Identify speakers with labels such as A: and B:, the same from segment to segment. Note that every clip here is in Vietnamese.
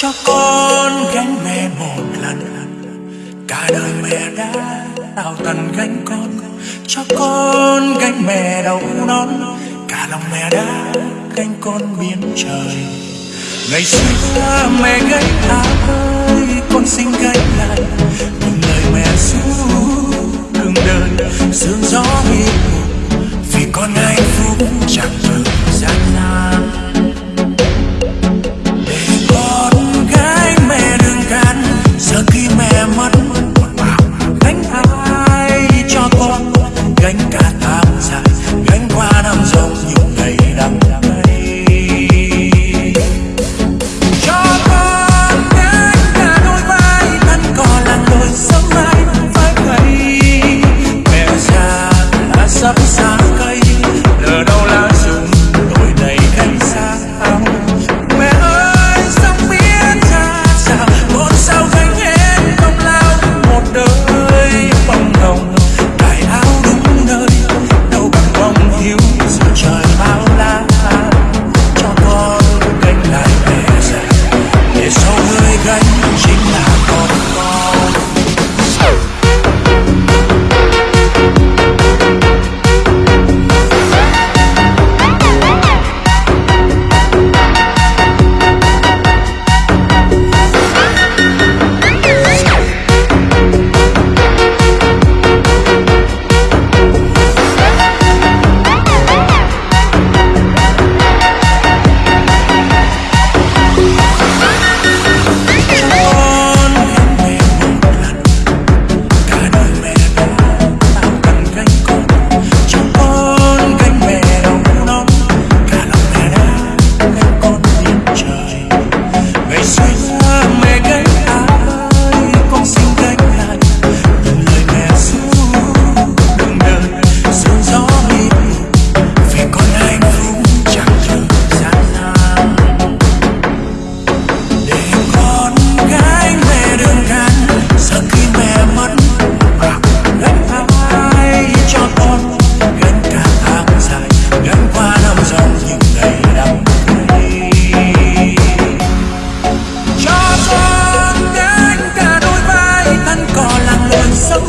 A: cho con gánh mẹ một lần. Cả đời mẹ đã đào tần gánh con, cho con gánh mẹ đầu non cả lòng mẹ đã gánh con biến trời. Ngày xưa mẹ gánh ta ơi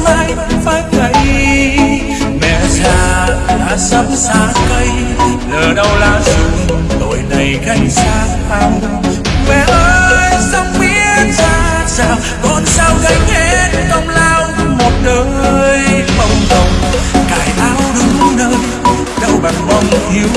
A: mai vẫn phải gầy mẹ già đã sắp xa cây lờ đâu lá rừng, tội này gánh xa hàng. Mẹ ơi, sông biết ra sao? Con sao gánh hết công lao một đời. Mong đồng cài áo đúng nơi, đâu bằng mong thiếu